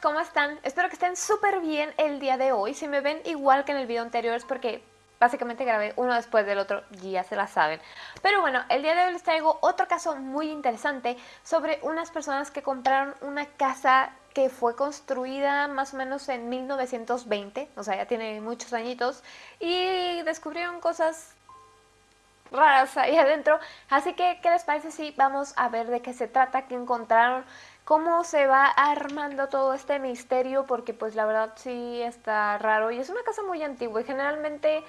¿cómo están? Espero que estén súper bien el día de hoy. Si me ven igual que en el video anterior es porque básicamente grabé uno después del otro, ya se la saben. Pero bueno, el día de hoy les traigo otro caso muy interesante sobre unas personas que compraron una casa que fue construida más o menos en 1920, o sea, ya tiene muchos añitos, y descubrieron cosas raras ahí adentro. Así que, ¿qué les parece si vamos a ver de qué se trata, qué encontraron, cómo se va armando todo este misterio? Porque pues la verdad sí está raro y es una casa muy antigua y generalmente...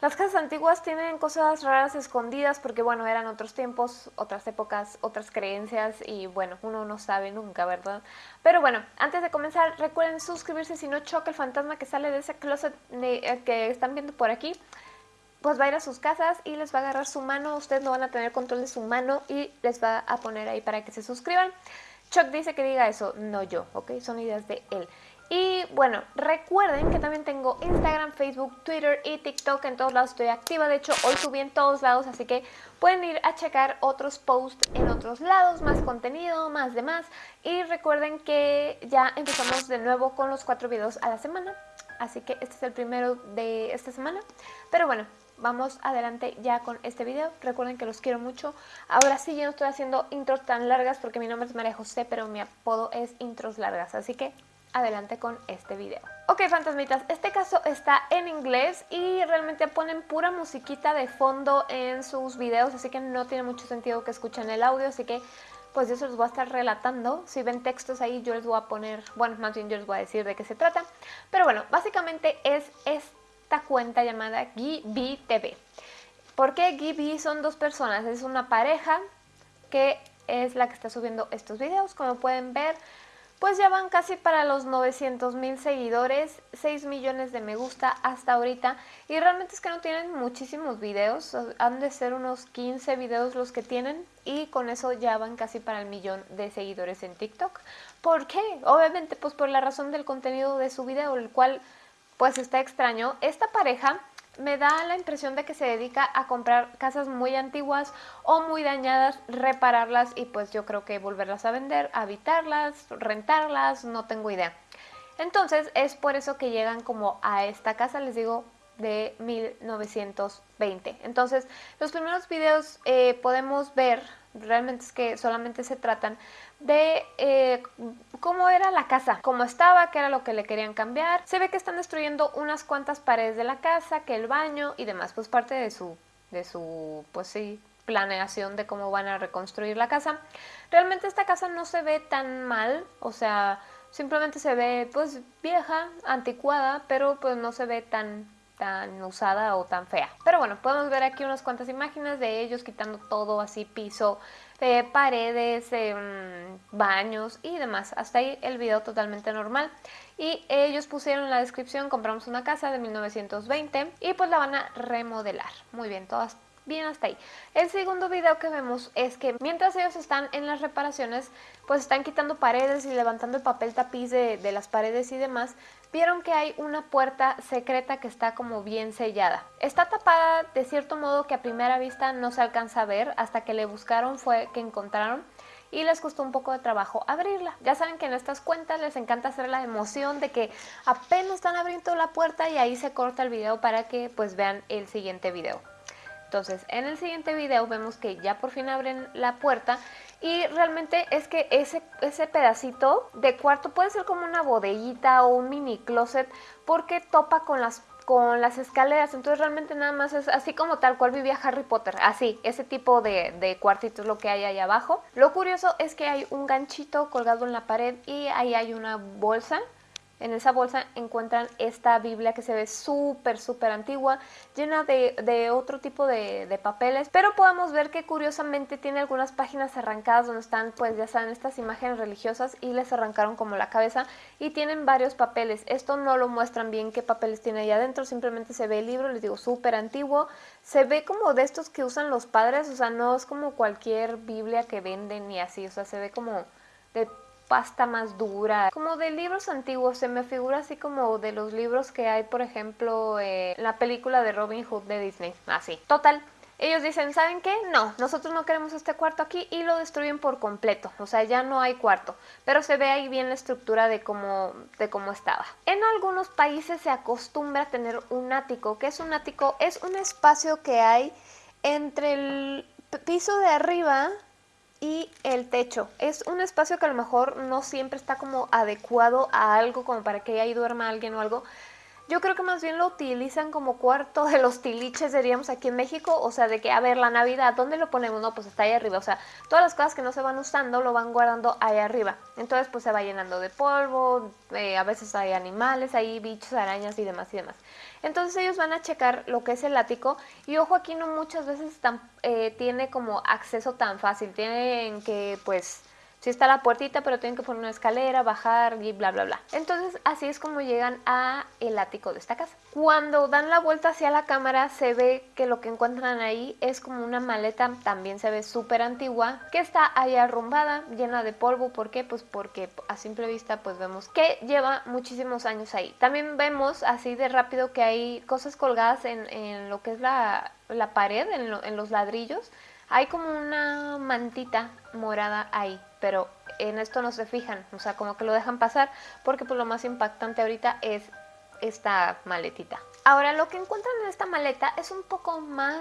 Las casas antiguas tienen cosas raras escondidas porque, bueno, eran otros tiempos, otras épocas, otras creencias y, bueno, uno no sabe nunca, ¿verdad? Pero bueno, antes de comenzar, recuerden suscribirse si no choca el fantasma que sale de ese closet eh, que están viendo por aquí pues va a ir a sus casas y les va a agarrar su mano, ustedes no van a tener control de su mano y les va a poner ahí para que se suscriban. Chuck dice que diga eso, no yo, ¿ok? Son ideas de él. Y bueno, recuerden que también tengo Instagram, Facebook, Twitter y TikTok, en todos lados estoy activa, de hecho hoy subí en todos lados, así que pueden ir a checar otros posts en otros lados, más contenido, más demás. Y recuerden que ya empezamos de nuevo con los cuatro videos a la semana, así que este es el primero de esta semana. Pero bueno, vamos adelante ya con este video. Recuerden que los quiero mucho. Ahora sí, ya no estoy haciendo intros tan largas porque mi nombre es María José, pero mi apodo es intros largas. Así que adelante con este video. Ok, fantasmitas, este caso está en inglés y realmente ponen pura musiquita de fondo en sus videos, así que no tiene mucho sentido que escuchen el audio, así que pues yo se los voy a estar relatando. Si ven textos ahí yo les voy a poner, bueno, más bien yo les voy a decir de qué se trata. Pero bueno, básicamente es este esta cuenta llamada Gibi TV. ¿Por qué Gibi? Son dos personas, es una pareja que es la que está subiendo estos videos. Como pueden ver, pues ya van casi para los 900 mil seguidores, 6 millones de me gusta hasta ahorita. Y realmente es que no tienen muchísimos videos, han de ser unos 15 videos los que tienen. Y con eso ya van casi para el millón de seguidores en TikTok. ¿Por qué? Obviamente pues por la razón del contenido de su video, el cual pues está extraño. Esta pareja me da la impresión de que se dedica a comprar casas muy antiguas o muy dañadas, repararlas y pues yo creo que volverlas a vender, habitarlas, rentarlas, no tengo idea. Entonces es por eso que llegan como a esta casa, les digo, de 1920. Entonces los primeros videos eh, podemos ver, realmente es que solamente se tratan de eh, cómo era la casa, cómo estaba, qué era lo que le querían cambiar. Se ve que están destruyendo unas cuantas paredes de la casa, que el baño y demás, pues parte de su, de su, pues sí, planeación de cómo van a reconstruir la casa. Realmente esta casa no se ve tan mal, o sea, simplemente se ve pues vieja, anticuada, pero pues no se ve tan tan usada o tan fea. Pero bueno, podemos ver aquí unas cuantas imágenes de ellos quitando todo así, piso, eh, paredes, eh, baños y demás. Hasta ahí el video totalmente normal. Y ellos pusieron en la descripción, compramos una casa de 1920 y pues la van a remodelar. Muy bien, todas bien hasta ahí. El segundo video que vemos es que mientras ellos están en las reparaciones, pues están quitando paredes y levantando el papel tapiz de, de las paredes y demás, vieron que hay una puerta secreta que está como bien sellada. Está tapada de cierto modo que a primera vista no se alcanza a ver, hasta que le buscaron fue que encontraron y les costó un poco de trabajo abrirla. Ya saben que en estas cuentas les encanta hacer la emoción de que apenas están abriendo la puerta y ahí se corta el video para que pues vean el siguiente video. Entonces, en el siguiente video vemos que ya por fin abren la puerta y realmente es que ese, ese pedacito de cuarto puede ser como una bodeguita o un mini closet porque topa con las con las escaleras, entonces realmente nada más es así como tal cual vivía Harry Potter, así, ese tipo de, de cuartito es lo que hay ahí abajo. Lo curioso es que hay un ganchito colgado en la pared y ahí hay una bolsa en esa bolsa encuentran esta Biblia que se ve súper, súper antigua, llena de, otro tipo de, papeles, pero podemos ver que curiosamente tiene algunas páginas arrancadas donde están, pues ya saben, estas imágenes religiosas y les arrancaron como la cabeza y tienen varios papeles. Esto no lo muestran bien qué papeles tiene ahí adentro, simplemente se ve el libro, les digo, súper antiguo, se ve como de estos que usan los padres, o sea, no es como cualquier Biblia que venden ni así, o sea, se ve como de pasta más dura, como de libros antiguos, se me figura así como de los libros que hay, por ejemplo, en la película de Robin Hood de Disney, así. Total, ellos dicen, ¿saben qué? No, nosotros no queremos este cuarto aquí y lo destruyen por completo, o sea, ya no hay cuarto, pero se ve ahí bien la estructura de cómo, de cómo estaba. En algunos países se acostumbra tener un ático, que es un ático? Es un espacio que hay entre el piso de arriba y el techo. Es un espacio que a lo mejor no siempre está como adecuado a algo como para que ahí duerma alguien o algo, yo creo que más bien lo utilizan como cuarto de los tiliches, diríamos aquí en México. O sea, de que, a ver, la Navidad, ¿dónde lo ponemos? No, pues está ahí arriba. O sea, todas las cosas que no se van usando lo van guardando ahí arriba. Entonces, pues se va llenando de polvo, eh, a veces hay animales, hay bichos, arañas y demás y demás. Entonces ellos van a checar lo que es el ático y ojo aquí no muchas veces eh, tiene como acceso tan fácil, tienen que pues Sí está la puertita, pero tienen que poner una escalera, bajar y bla, bla, bla. Entonces, así es como llegan a el ático de esta casa. Cuando dan la vuelta hacia la cámara, se ve que lo que encuentran ahí es como una maleta, también se ve súper antigua, que está ahí arrumbada, llena de polvo. ¿Por qué? Pues porque a simple vista pues vemos que lleva muchísimos años ahí. También vemos así de rápido que hay cosas colgadas en, lo que es la, pared, en, en los ladrillos. Hay como una mantita morada ahí pero en esto no se fijan, o sea, como que lo dejan pasar porque pues lo más impactante ahorita es esta maletita. Ahora, lo que encuentran en esta maleta es un poco más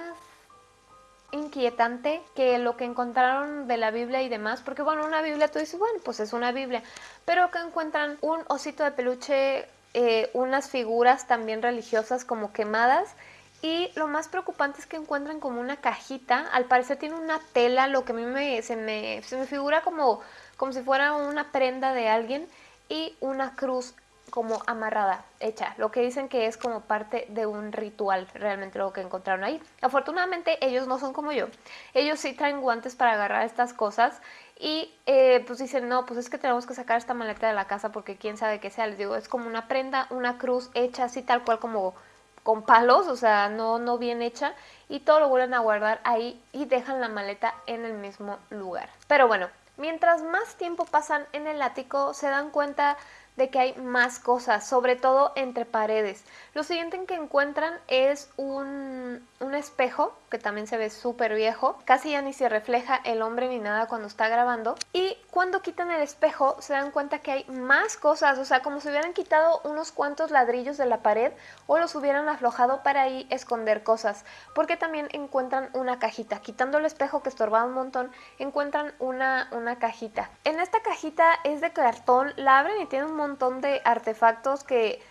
inquietante que lo que encontraron de la Biblia y demás, porque bueno, una Biblia tú dices, bueno, pues es una Biblia, pero que encuentran un osito de peluche, eh, unas figuras también religiosas como quemadas y lo más preocupante es que encuentran como una cajita, al parecer tiene una tela, lo que a mí me, se, me, se me figura como, como si fuera una prenda de alguien y una cruz como amarrada, hecha, lo que dicen que es como parte de un ritual, realmente lo que encontraron ahí. Afortunadamente ellos no son como yo, ellos sí traen guantes para agarrar estas cosas y eh, pues dicen, no, pues es que tenemos que sacar esta maleta de la casa porque quién sabe qué sea, les digo, es como una prenda, una cruz hecha así tal cual como con palos, o sea, no, no bien hecha, y todo lo vuelven a guardar ahí y dejan la maleta en el mismo lugar. Pero bueno, mientras más tiempo pasan en el ático, se dan cuenta de que hay más cosas, sobre todo entre paredes. Lo siguiente que encuentran es un, un espejo, que también se ve súper viejo. Casi ya ni se refleja el hombre ni nada cuando está grabando. Y cuando quitan el espejo se dan cuenta que hay más cosas, o sea, como si hubieran quitado unos cuantos ladrillos de la pared o los hubieran aflojado para ahí esconder cosas. Porque también encuentran una cajita. Quitando el espejo que estorbaba un montón, encuentran una, una cajita. En esta cajita es de cartón, la abren y tiene un montón de artefactos que,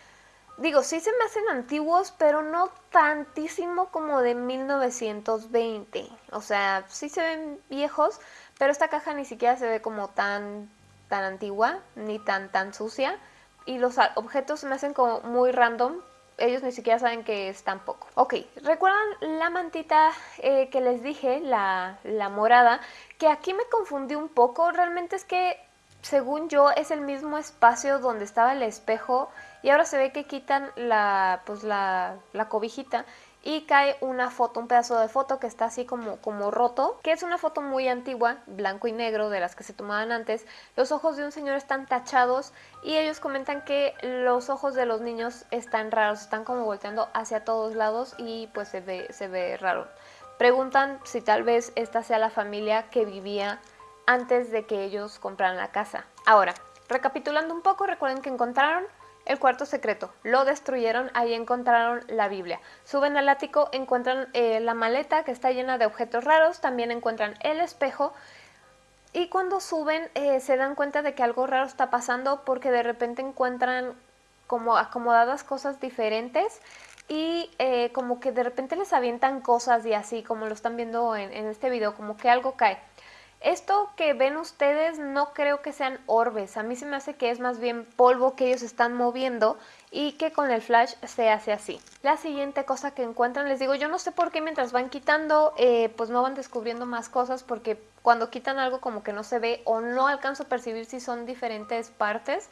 digo, sí se me hacen antiguos, pero no tantísimo como de 1920. O sea, sí se ven viejos, pero esta caja ni siquiera se ve como tan, tan antigua, ni tan, tan sucia. Y los objetos me hacen como muy random, ellos ni siquiera saben que es tampoco. Ok, ¿recuerdan la mantita eh, que les dije, la, la, morada? Que aquí me confundí un poco, realmente es que según yo, es el mismo espacio donde estaba el espejo y ahora se ve que quitan la, pues la, la cobijita y cae una foto, un pedazo de foto que está así como, como roto, que es una foto muy antigua, blanco y negro, de las que se tomaban antes. Los ojos de un señor están tachados y ellos comentan que los ojos de los niños están raros, están como volteando hacia todos lados y pues se ve, se ve raro. Preguntan si tal vez esta sea la familia que vivía antes de que ellos compraran la casa. Ahora, recapitulando un poco, recuerden que encontraron el cuarto secreto, lo destruyeron, ahí encontraron la Biblia. Suben al ático, encuentran eh, la maleta que está llena de objetos raros, también encuentran el espejo y cuando suben eh, se dan cuenta de que algo raro está pasando porque de repente encuentran como acomodadas cosas diferentes y eh, como que de repente les avientan cosas y así como lo están viendo en este video, como que algo cae. Esto que ven ustedes no creo que sean orbes, a mí se me hace que es más bien polvo que ellos están moviendo y que con el flash se hace así. La siguiente cosa que encuentran, les digo, yo no sé por qué mientras van quitando, eh, pues no van descubriendo más cosas porque cuando quitan algo como que no se ve o no alcanzo a percibir si son diferentes partes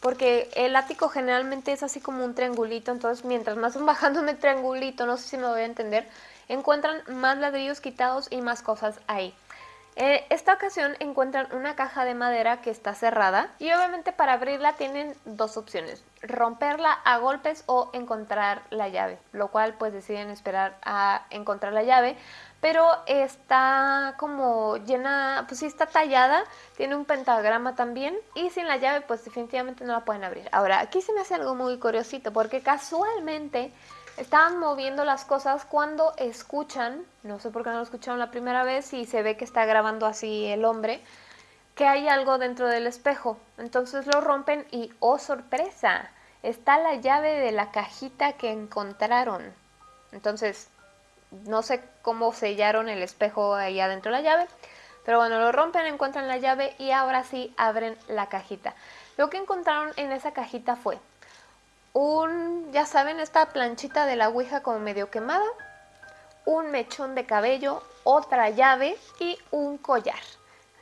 porque el ático generalmente es así como un triangulito, entonces mientras más van bajando en el triangulito, no sé si me voy a entender, encuentran más ladrillos quitados y más cosas ahí. En esta ocasión encuentran una caja de madera que está cerrada y obviamente para abrirla tienen dos opciones, romperla a golpes o encontrar la llave, lo cual pues deciden esperar a encontrar la llave, pero está como llena, pues sí está tallada, tiene un pentagrama también y sin la llave pues definitivamente no la pueden abrir. Ahora, aquí se me hace algo muy curiosito porque casualmente estaban moviendo las cosas cuando escuchan, no sé por qué no lo escucharon la primera vez y se ve que está grabando así el hombre, que hay algo dentro del espejo. Entonces lo rompen y ¡oh sorpresa! Está la llave de la cajita que encontraron. Entonces, no sé cómo sellaron el espejo ahí adentro de la llave, pero bueno, lo rompen, encuentran la llave y ahora sí abren la cajita. Lo que encontraron en esa cajita fue un, ya saben, esta planchita de la Ouija como medio quemada, un mechón de cabello, otra llave y un collar.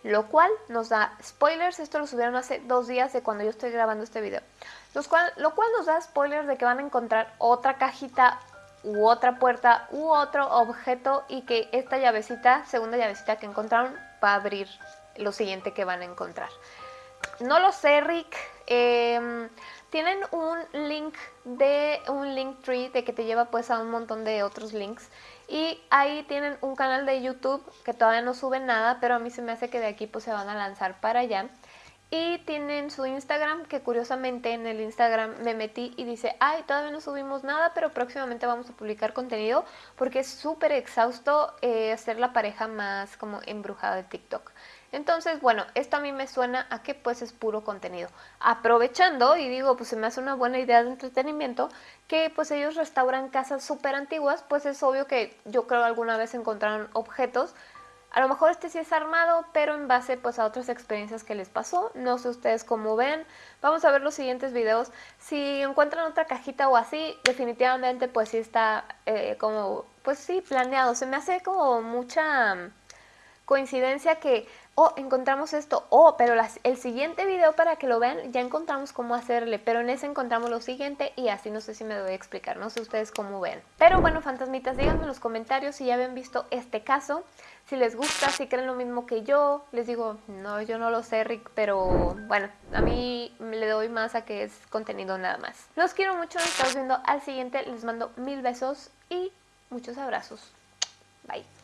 Lo cual nos da spoilers, esto lo subieron hace dos días de cuando yo estoy grabando este video. Los cual, lo cual nos da spoilers de que van a encontrar otra cajita u otra puerta u otro objeto y que esta llavecita, segunda llavecita que encontraron, va a abrir lo siguiente que van a encontrar. No lo sé, Rick. Em, tienen un link de un link tree de que te lleva pues a un montón de otros links y ahí tienen un canal de YouTube que todavía no sube nada, pero a mí se me hace que de aquí pues se van a lanzar para allá. Y tienen su Instagram, que curiosamente en el Instagram me metí y dice, ay, todavía no subimos nada, pero próximamente vamos a publicar contenido porque es súper exhausto eh, ser la pareja más como embrujada de TikTok. Entonces, bueno, esto a mí me suena a que pues es puro contenido. Aprovechando, y digo, pues se me hace una buena idea de entretenimiento, que pues ellos restauran casas súper antiguas, pues es obvio que yo creo alguna vez encontraron objetos a lo mejor este sí es armado, pero en base pues a otras experiencias que les pasó. No sé ustedes cómo ven. Vamos a ver los siguientes videos. Si encuentran otra cajita o así, definitivamente pues sí está eh, como, pues sí, planeado. Se me hace como mucha coincidencia que oh, encontramos esto, oh, pero el siguiente video para que lo vean, ya encontramos cómo hacerle, pero en ese encontramos lo siguiente y así no sé si me voy a explicar, no sé ustedes cómo ven. Pero bueno, fantasmitas, díganme en los comentarios si ya habían visto este caso, si les gusta, si creen lo mismo que yo, les digo, no, yo no lo sé, Rick, pero bueno, a mí le doy más a que es contenido nada más. Los quiero mucho, nos estamos viendo al siguiente, les mando mil besos y muchos abrazos. Bye.